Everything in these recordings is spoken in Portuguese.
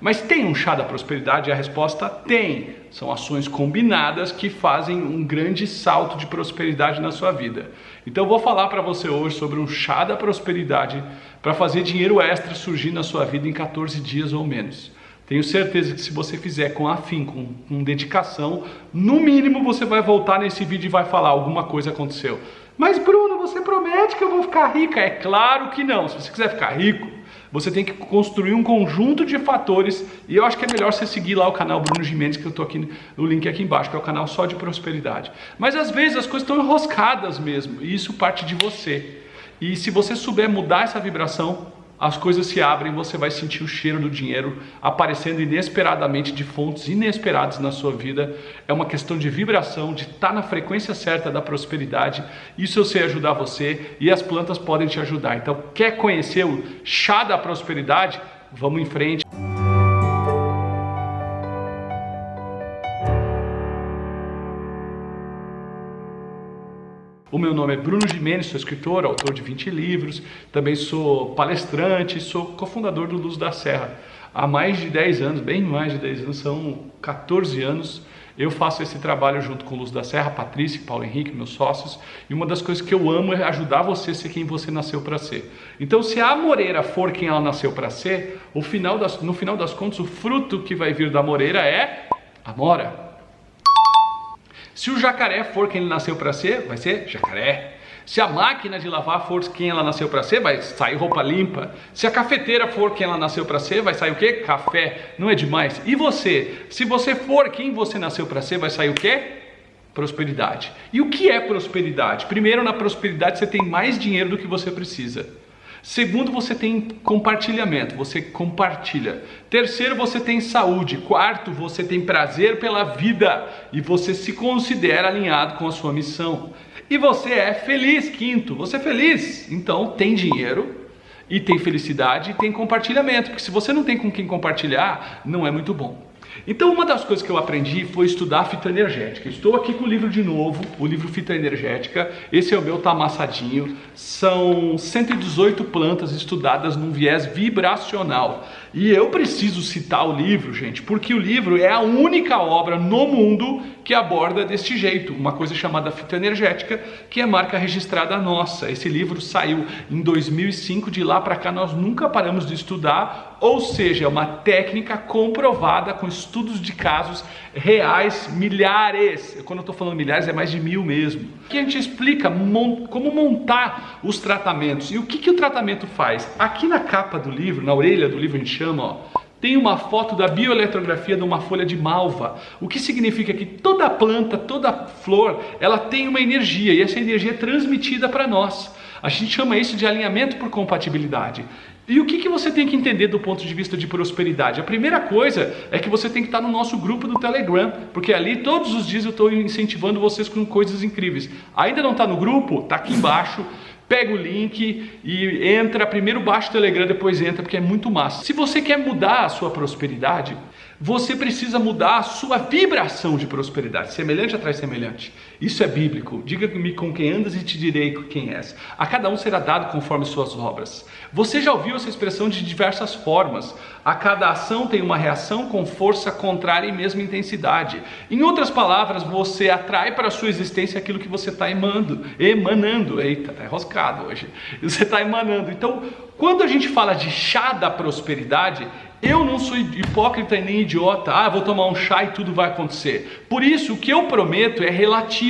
Mas tem um chá da prosperidade? A resposta tem. São ações combinadas que fazem um grande salto de prosperidade na sua vida. Então vou falar para você hoje sobre um chá da prosperidade para fazer dinheiro extra surgir na sua vida em 14 dias ou menos. Tenho certeza que se você fizer com afinco, com, com dedicação, no mínimo você vai voltar nesse vídeo e vai falar alguma coisa aconteceu. Mas Bruno, você promete que eu vou ficar rica? É claro que não. Se você quiser ficar rico, você tem que construir um conjunto de fatores e eu acho que é melhor você seguir lá o canal Bruno Gimenez, que eu estou aqui no link aqui embaixo, que é o canal só de prosperidade. Mas às vezes as coisas estão enroscadas mesmo e isso parte de você. E se você souber mudar essa vibração, as coisas se abrem, você vai sentir o cheiro do dinheiro aparecendo inesperadamente de fontes inesperadas na sua vida. É uma questão de vibração, de estar na frequência certa da prosperidade. Isso eu sei ajudar você e as plantas podem te ajudar. Então, quer conhecer o chá da prosperidade? Vamos em frente. O meu nome é Bruno Gimenez, sou escritor, autor de 20 livros, também sou palestrante, sou cofundador do Luz da Serra. Há mais de 10 anos, bem mais de 10 anos, são 14 anos, eu faço esse trabalho junto com Luz da Serra, Patrícia Paulo Henrique, meus sócios, e uma das coisas que eu amo é ajudar você a ser quem você nasceu para ser. Então, se a moreira for quem ela nasceu para ser, final das, no final das contas, o fruto que vai vir da moreira é a mora. Se o jacaré for quem ele nasceu para ser, vai ser jacaré. Se a máquina de lavar for quem ela nasceu para ser, vai sair roupa limpa. Se a cafeteira for quem ela nasceu para ser, vai sair o quê? Café. Não é demais? E você? Se você for quem você nasceu para ser, vai sair o quê? Prosperidade. E o que é prosperidade? Primeiro, na prosperidade você tem mais dinheiro do que você precisa. Segundo, você tem compartilhamento, você compartilha. Terceiro, você tem saúde. Quarto, você tem prazer pela vida e você se considera alinhado com a sua missão. E você é feliz. Quinto, você é feliz. Então, tem dinheiro e tem felicidade e tem compartilhamento, porque se você não tem com quem compartilhar, não é muito bom. Então uma das coisas que eu aprendi foi estudar fitoenergética. Estou aqui com o livro de novo, o livro Fitoenergética. Esse é o meu, tá amassadinho. São 118 plantas estudadas num viés vibracional. E eu preciso citar o livro, gente, porque o livro é a única obra no mundo que aborda deste jeito, uma coisa chamada fitoenergética, que é marca registrada nossa. Esse livro saiu em 2005, de lá para cá nós nunca paramos de estudar, ou seja, é uma técnica comprovada com estudos de casos reais, milhares. Quando eu estou falando milhares, é mais de mil mesmo. Que a gente explica como montar os tratamentos e o que, que o tratamento faz. Aqui na capa do livro, na orelha do livro, a gente chama, ó, tem uma foto da bioeletrografia de uma folha de malva, o que significa que toda planta, toda flor, ela tem uma energia e essa energia é transmitida para nós. A gente chama isso de alinhamento por compatibilidade. E o que, que você tem que entender do ponto de vista de prosperidade? A primeira coisa é que você tem que estar no nosso grupo do Telegram, porque ali todos os dias eu estou incentivando vocês com coisas incríveis. Ainda não está no grupo? Está aqui embaixo pega o link e entra, primeiro baixa o Telegram, depois entra, porque é muito massa. Se você quer mudar a sua prosperidade, você precisa mudar a sua vibração de prosperidade. Semelhante atrai semelhante. Isso é bíblico. Diga-me com quem andas e te direi quem és. A cada um será dado conforme suas obras. Você já ouviu essa expressão de diversas formas. A cada ação tem uma reação com força contrária e mesma intensidade. Em outras palavras, você atrai para a sua existência aquilo que você está emanando. Emanando. Eita, tá enroscado hoje. Você está emanando. Então, quando a gente fala de chá da prosperidade, eu não sou hipócrita e nem idiota, ah, vou tomar um chá e tudo vai acontecer. Por isso, o que eu prometo é relativo,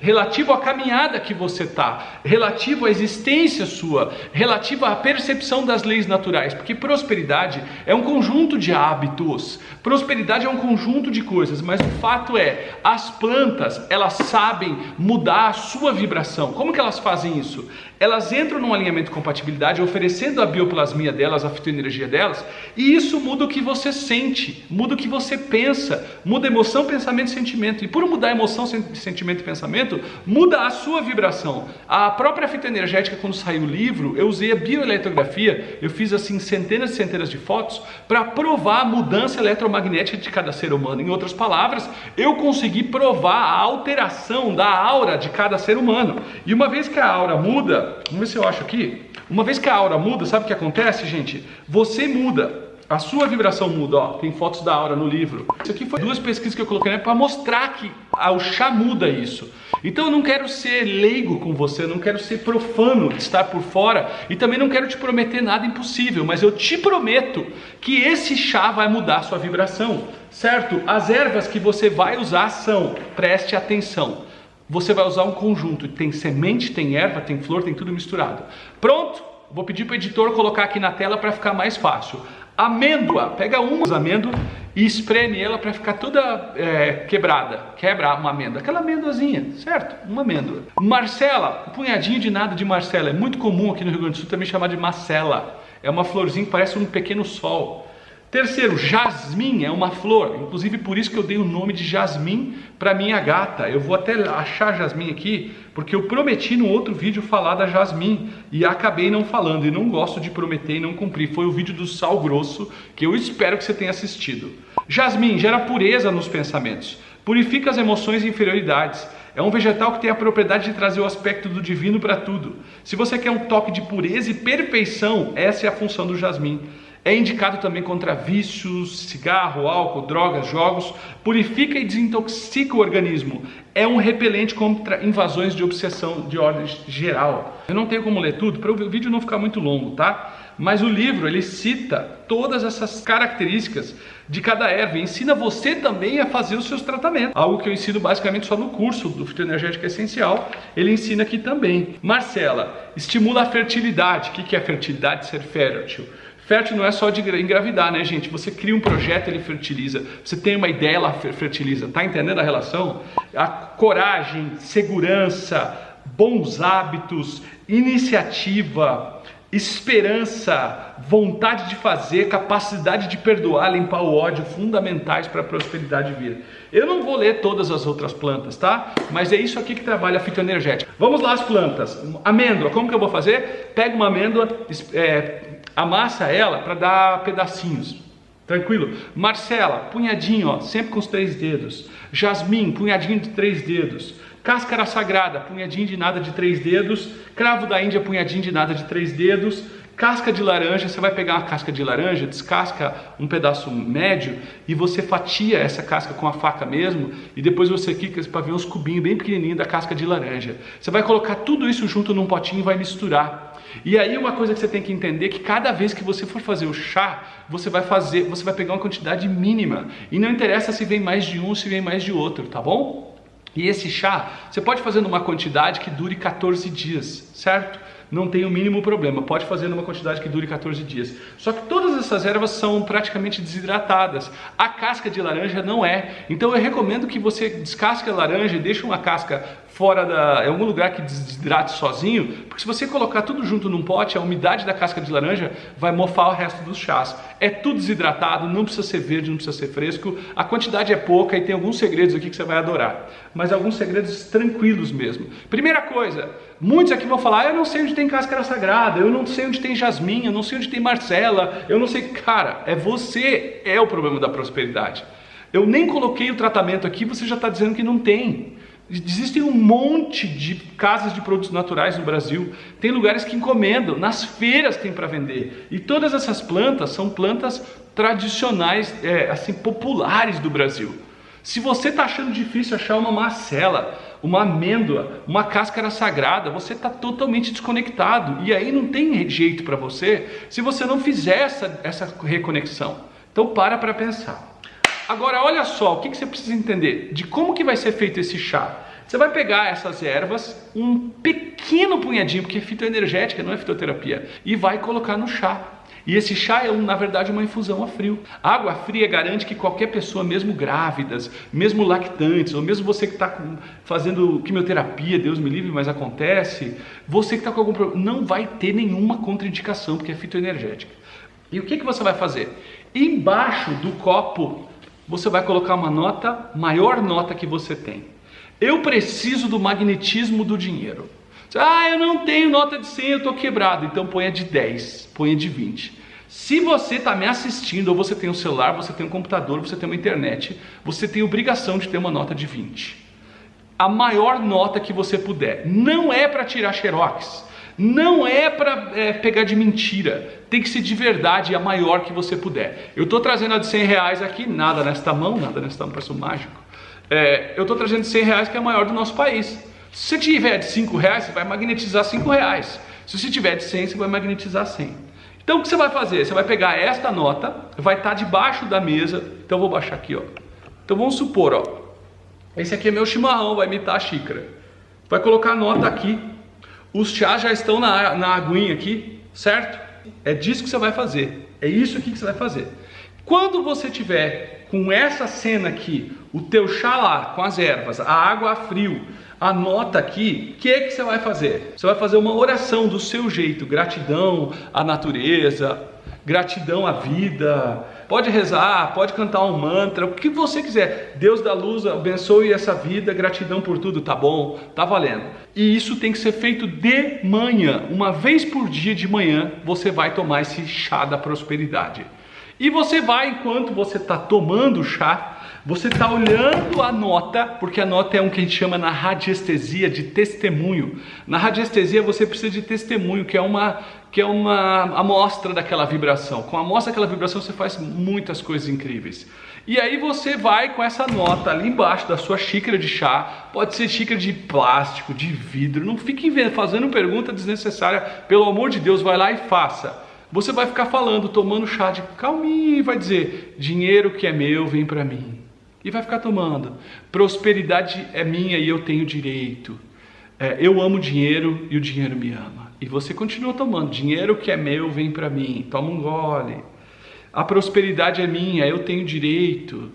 relativo à caminhada que você está, relativo à existência sua, relativo à percepção das leis naturais, porque prosperidade é um conjunto de hábitos, prosperidade é um conjunto de coisas, mas o fato é, as plantas, elas sabem mudar a sua vibração. Como que elas fazem isso? Elas entram num alinhamento de compatibilidade, oferecendo a bioplasmia delas, a fitoenergia delas, e isso isso muda o que você sente, muda o que você pensa, muda emoção, pensamento e sentimento. E por mudar emoção, sentimento pensamento, muda a sua vibração. A própria fita energética, quando saiu o livro, eu usei a bioeletrografia, eu fiz assim centenas e centenas de fotos para provar a mudança eletromagnética de cada ser humano. Em outras palavras, eu consegui provar a alteração da aura de cada ser humano. E uma vez que a aura muda, vamos ver se eu acho aqui. Uma vez que a aura muda, sabe o que acontece, gente? Você muda a sua vibração muda, ó, tem fotos da aura no livro. Isso aqui foi duas pesquisas que eu coloquei né, para mostrar que o chá muda isso. Então eu não quero ser leigo com você, não quero ser profano estar por fora e também não quero te prometer nada impossível, mas eu te prometo que esse chá vai mudar a sua vibração, certo? As ervas que você vai usar são, preste atenção, você vai usar um conjunto, tem semente, tem erva, tem flor, tem tudo misturado. Pronto? Vou pedir para o editor colocar aqui na tela para ficar mais fácil. Amêndoa, pega uma amêndoa e espreme ela para ficar toda é, quebrada. Quebra uma amêndoa, aquela amêndoazinha, certo? Uma amêndoa. Marcela, um punhadinho de nada de Marcela. É muito comum aqui no Rio Grande do Sul também chamar de macela. É uma florzinha que parece um pequeno sol. Terceiro, jasmim é uma flor, inclusive por isso que eu dei o nome de jasmim para minha gata. Eu vou até achar jasmim aqui, porque eu prometi no outro vídeo falar da jasmim e acabei não falando e não gosto de prometer e não cumprir. Foi o vídeo do sal grosso que eu espero que você tenha assistido. Jasmim gera pureza nos pensamentos, purifica as emoções e inferioridades. É um vegetal que tem a propriedade de trazer o aspecto do divino para tudo. Se você quer um toque de pureza e perfeição, essa é a função do jasmim. É indicado também contra vícios, cigarro, álcool, drogas, jogos, purifica e desintoxica o organismo. É um repelente contra invasões de obsessão de ordem geral. Eu não tenho como ler tudo para o vídeo não ficar muito longo, tá? Mas o livro ele cita todas essas características de cada erva e ensina você também a fazer os seus tratamentos. Algo que eu ensino basicamente só no curso do fitoenergético essencial, ele ensina aqui também. Marcela, estimula a fertilidade. O que é fertilidade? Ser fértil. Fértil não é só de engravidar, né, gente? Você cria um projeto, ele fertiliza. Você tem uma ideia, ela fertiliza. Tá entendendo a relação? A coragem, segurança, bons hábitos, iniciativa, esperança, vontade de fazer, capacidade de perdoar, limpar o ódio, fundamentais para a prosperidade vir. Eu não vou ler todas as outras plantas, tá? Mas é isso aqui que trabalha a fitoenergética. Vamos lá as plantas. Amêndoa, como que eu vou fazer? Pega uma amêndoa, é, amassa ela para dar pedacinhos. Tranquilo? Marcela, punhadinho, ó, sempre com os três dedos. Jasmim, punhadinho de três dedos. Cáscara sagrada, punhadinho de nada de três dedos. Cravo da Índia, punhadinho de nada de três dedos. Casca de laranja, você vai pegar uma casca de laranja, descasca um pedaço médio e você fatia essa casca com a faca mesmo e depois você quica para ver uns cubinhos bem pequenininhos da casca de laranja. Você vai colocar tudo isso junto num potinho e vai misturar. E aí uma coisa que você tem que entender é que cada vez que você for fazer o chá, você vai fazer, você vai pegar uma quantidade mínima. E não interessa se vem mais de um, se vem mais de outro, tá bom? E esse chá, você pode fazer numa quantidade que dure 14 dias, certo? não tem o mínimo problema, pode fazer numa quantidade que dure 14 dias. Só que todas essas ervas são praticamente desidratadas. A casca de laranja não é. Então eu recomendo que você descasque a laranja e deixe uma casca fora da, em algum lugar que desidrate sozinho, porque se você colocar tudo junto num pote, a umidade da casca de laranja vai mofar o resto dos chás. É tudo desidratado, não precisa ser verde, não precisa ser fresco, a quantidade é pouca e tem alguns segredos aqui que você vai adorar, mas alguns segredos tranquilos mesmo. Primeira coisa, muitos aqui vão falar, eu não sei onde tem cáscara sagrada, eu não sei onde tem jasmim, eu não sei onde tem marcela, eu não sei... Cara, é você, é o problema da prosperidade. Eu nem coloquei o tratamento aqui, você já está dizendo que não tem. Existem um monte de casas de produtos naturais no Brasil. Tem lugares que encomendam, nas feiras tem para vender. E todas essas plantas são plantas tradicionais, é, assim, populares do Brasil. Se você está achando difícil achar uma macela, uma amêndoa, uma cáscara sagrada, você está totalmente desconectado. E aí não tem jeito para você se você não fizer essa, essa reconexão. Então para para pensar. Agora, olha só, o que, que você precisa entender de como que vai ser feito esse chá. Você vai pegar essas ervas, um pequeno punhadinho, porque é fitoenergética, não é fitoterapia, e vai colocar no chá. E esse chá é, na verdade, uma infusão a frio. Água fria garante que qualquer pessoa, mesmo grávidas, mesmo lactantes, ou mesmo você que está fazendo quimioterapia, Deus me livre, mas acontece, você que está com algum problema, não vai ter nenhuma contraindicação, porque é fitoenergética. E o que, que você vai fazer? Embaixo do copo você vai colocar uma nota, maior nota que você tem. Eu preciso do magnetismo do dinheiro. Ah, eu não tenho nota de 100, eu estou quebrado. Então ponha de 10, ponha de 20. Se você está me assistindo, ou você tem um celular, você tem um computador, você tem uma internet, você tem obrigação de ter uma nota de 20. A maior nota que você puder. Não é para tirar xerox. Não é para é, pegar de mentira, tem que ser de verdade, a maior que você puder. Eu estou trazendo a de 100 reais aqui, nada nesta mão, nada nesta mão, parece um mágico. É, eu estou trazendo de 100 reais que é a maior do nosso país. Se você tiver de 5 reais, você vai magnetizar 5 reais. Se você tiver de 100, você vai magnetizar 100. Então o que você vai fazer? Você vai pegar esta nota, vai estar debaixo da mesa. Então eu vou baixar aqui, ó. Então vamos supor, ó. Esse aqui é meu chimarrão, vai imitar a xícara. Vai colocar a nota aqui. Os chás já estão na, na aguinha aqui, certo? É disso que você vai fazer. É isso aqui que você vai fazer. Quando você tiver com essa cena aqui, o teu chá lá com as ervas, a água a frio, anota aqui, o que que você vai fazer? Você vai fazer uma oração do seu jeito, gratidão à natureza, gratidão à vida. Pode rezar, pode cantar um mantra, o que você quiser. Deus da luz abençoe essa vida, gratidão por tudo, tá bom? Tá valendo. E isso tem que ser feito de manhã, uma vez por dia de manhã, você vai tomar esse chá da prosperidade. E você vai, enquanto você está tomando o chá, você está olhando a nota, porque a nota é um que a gente chama na radiestesia de testemunho. Na radiestesia você precisa de testemunho, que é uma que é uma amostra daquela vibração. Com a amostra daquela vibração você faz muitas coisas incríveis. E aí você vai com essa nota ali embaixo da sua xícara de chá, pode ser xícara de plástico, de vidro, não fique fazendo pergunta desnecessária, pelo amor de Deus, vai lá e faça. Você vai ficar falando, tomando chá de calminho e vai dizer: dinheiro que é meu vem para mim. E vai ficar tomando. Prosperidade é minha e eu tenho direito. É, eu amo dinheiro e o dinheiro me ama. E você continua tomando. Dinheiro que é meu vem para mim. Toma um gole. A prosperidade é minha, eu tenho direito.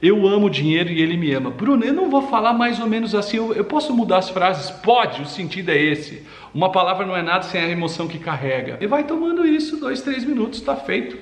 Eu amo dinheiro e ele me ama. Bruno, eu não vou falar mais ou menos assim. Eu, eu posso mudar as frases? Pode, o sentido é esse. Uma palavra não é nada sem a emoção que carrega. E vai tomando isso, dois, três minutos, está feito.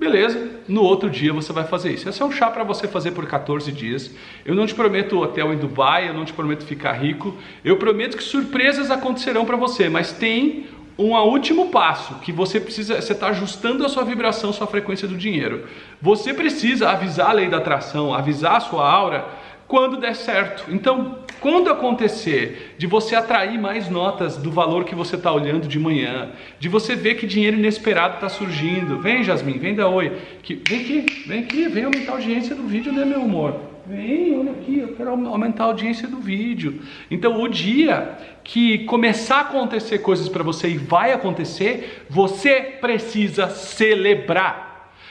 Beleza, no outro dia você vai fazer isso. Esse é um chá para você fazer por 14 dias. Eu não te prometo hotel em Dubai, eu não te prometo ficar rico. Eu prometo que surpresas acontecerão para você, mas tem um último passo que você precisa, você está ajustando a sua vibração, sua frequência do dinheiro. Você precisa avisar a lei da atração, avisar a sua aura quando der certo. Então, quando acontecer de você atrair mais notas do valor que você está olhando de manhã, de você ver que dinheiro inesperado está surgindo, vem Jasmine, vem da Oi, que, vem aqui, vem aqui, vem aumentar a audiência do vídeo, né meu amor? Vem, olha aqui, eu quero aumentar a audiência do vídeo. Então, o dia que começar a acontecer coisas para você e vai acontecer, você precisa celebrar.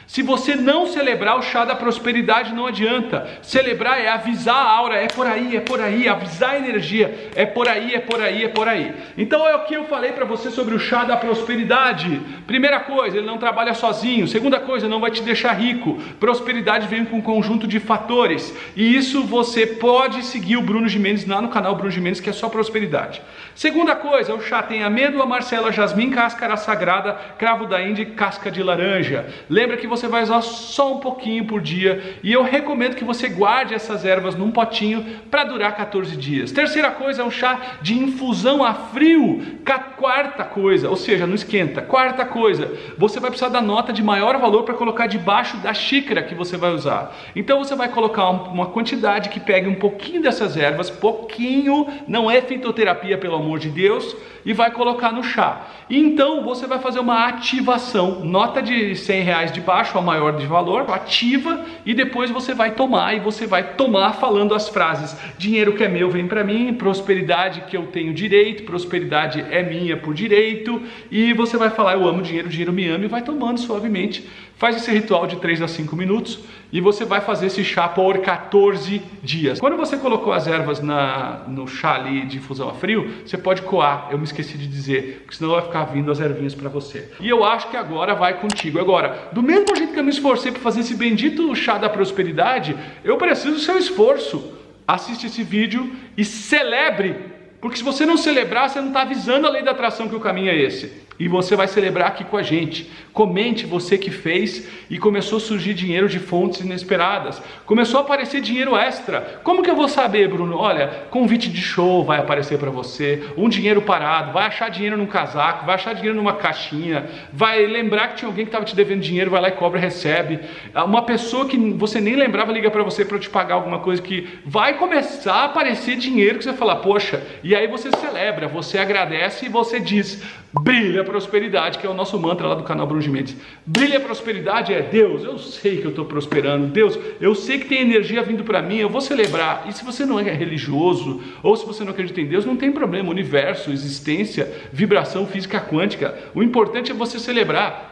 Se você não celebrar o chá da prosperidade, não adianta. Celebrar é avisar a aura, é por aí, é por aí, avisar a energia, é por aí, é por aí, é por aí. Então é o que eu falei para você sobre o chá da prosperidade. Primeira coisa, ele não trabalha sozinho. Segunda coisa, não vai te deixar rico. Prosperidade vem com um conjunto de fatores. E isso você pode seguir o Bruno Gimenez lá no canal Bruno Gimenez, que é só prosperidade. Segunda coisa, o chá tem amêndoa, marcela, jasmim, cáscara sagrada, cravo da Índia e casca de laranja. Lembra que você você vai usar só um pouquinho por dia e eu recomendo que você guarde essas ervas num potinho para durar 14 dias. Terceira coisa é um chá de infusão a frio. Quarta coisa, ou seja, não esquenta. Quarta coisa, você vai precisar da nota de maior valor para colocar debaixo da xícara que você vai usar. Então você vai colocar uma quantidade que pegue um pouquinho dessas ervas, pouquinho, não é fitoterapia pelo amor de Deus, e vai colocar no chá. Então você vai fazer uma ativação, nota de 100 reais de baixo a maior de valor, ativa e depois você vai tomar e você vai tomar falando as frases: dinheiro que é meu vem para mim, prosperidade que eu tenho direito, prosperidade é minha por direito, e você vai falar: eu amo dinheiro, dinheiro me ama e vai tomando suavemente. Faz esse ritual de 3 a 5 minutos e você vai fazer esse chá por 14 dias. Quando você colocou as ervas na, no chá ali de infusão a frio, você pode coar. Eu me esqueci de dizer, porque senão vai ficar vindo as ervinhas para você. E eu acho que agora vai contigo. Agora, do mesmo jeito que eu me esforcei para fazer esse bendito chá da prosperidade, eu preciso do seu esforço. Assiste esse vídeo e celebre porque se você não celebrar, você não está avisando a lei da atração que o caminho é esse. E você vai celebrar aqui com a gente. Comente você que fez e começou a surgir dinheiro de fontes inesperadas. Começou a aparecer dinheiro extra. Como que eu vou saber, Bruno? Olha, convite de show vai aparecer para você, um dinheiro parado, vai achar dinheiro num casaco, vai achar dinheiro numa caixinha, vai lembrar que tinha alguém que estava te devendo dinheiro, vai lá e cobra, recebe. Uma pessoa que você nem lembrava liga para você para te pagar alguma coisa que vai começar a aparecer dinheiro que você fala, poxa, e aí você celebra, você agradece e você diz, brilha prosperidade, que é o nosso mantra lá do canal Bruno Mendes. Brilha prosperidade é Deus, eu sei que eu estou prosperando, Deus, eu sei que tem energia vindo para mim, eu vou celebrar. E se você não é religioso ou se você não acredita em Deus, não tem problema. Universo, existência, vibração física quântica. O importante é você celebrar.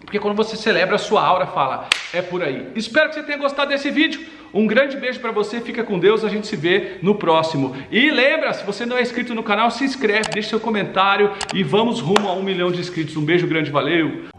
Porque quando você celebra, a sua aura fala, é por aí. Espero que você tenha gostado desse vídeo. Um grande beijo para você, fica com Deus, a gente se vê no próximo. E lembra, se você não é inscrito no canal, se inscreve, deixa seu comentário e vamos rumo a um milhão de inscritos. Um beijo grande, valeu!